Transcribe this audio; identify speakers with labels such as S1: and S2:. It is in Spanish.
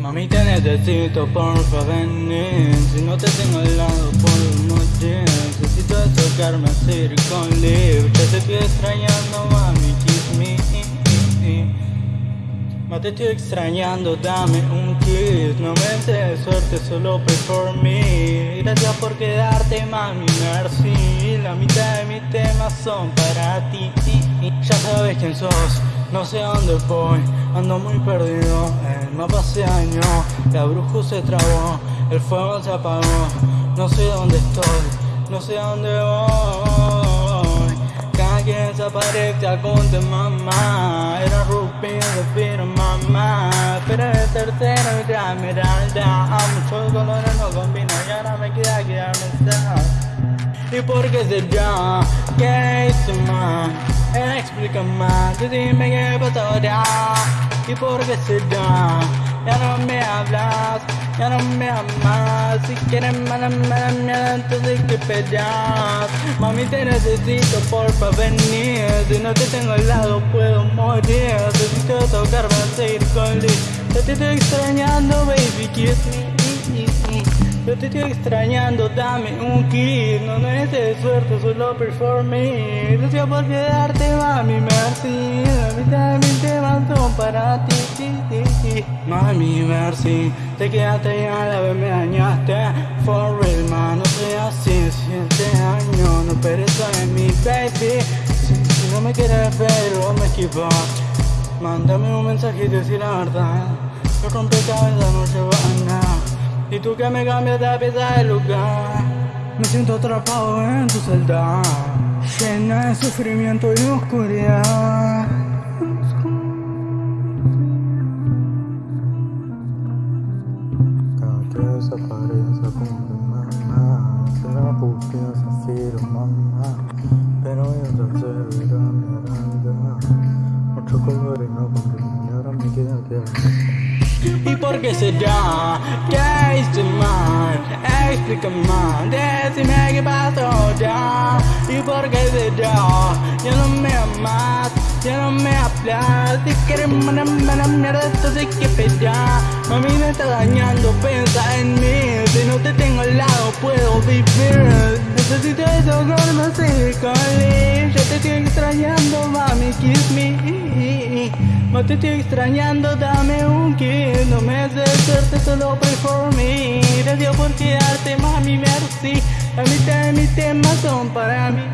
S1: Mami te necesito, porfa venir. Si no te tengo al lado puedo morir Necesito tocarme así con libre te estoy extrañando mami, kiss me Ma te estoy extrañando, dame un kiss. No me des suerte, solo pray for me. Gracias por quedarte mami, merci La mitad de mis temas son para ti. Ya sabes quién sos no sé a dónde voy, ando muy perdido El mapa se dañó, la bruja se trabó El fuego se apagó, no sé dónde estoy No sé a dónde voy Cada quien desaparece aconte mamá Era rupido, pero mamá Pero el tercero ya mirada Muchos colores no combinan y ahora me queda quedarme ¿Y por qué será? ¿Qué hice mal? Explica más, dime qué pasó ahora ¿Y por qué será? Ya no me hablas, ya no me amas Si quieres mala, mala mierda, entonces que pedas Mami te necesito, porfa venir Si no te tengo al lado puedo morir Necesito tocarme, seguir con Te estoy extrañando, baby, kiss me yo te estoy extrañando, dame un kiss. No necesites suerte, solo performe Gracias por quedarte, mami, merci La mitad de mis temas son para ti, Mami, merci Te quedaste ya la vez me dañaste. For real, man, no seas así. Siete años, no pereza en mi baby. Si, no me quieres ver o me esquivas Mándame un mensaje y decir la verdad. Yo rompecabezas no lleva a nada. y tú que me cambias de pieza de lugar. Me siento atrapado en tu celda. Llena de sufrimiento y oscuridad.
S2: Desaparece como mamá Será justicia, zafiro, mamá. Pero yo te servirá mi aranda Mucho color y no comprendo Y ahora me queda que
S1: ¿Y por qué será? ¿Qué hice mal? Explícame, decime qué pasó ya ¿Y por qué será? Ya no me amas, ya no me hablas Si quieres mala, mala mierda, entonces que pelear Mami me está dañando, piensa en mí Si no te tengo al lado puedo vivir Necesito desahogarme así con Yo te estoy extrañando, mami, kiss me. No te estoy extrañando, dame un kiss. No me haces suerte, solo pray for me Gracias por quedarte, mami, merci. La mitad de mis temas son para mí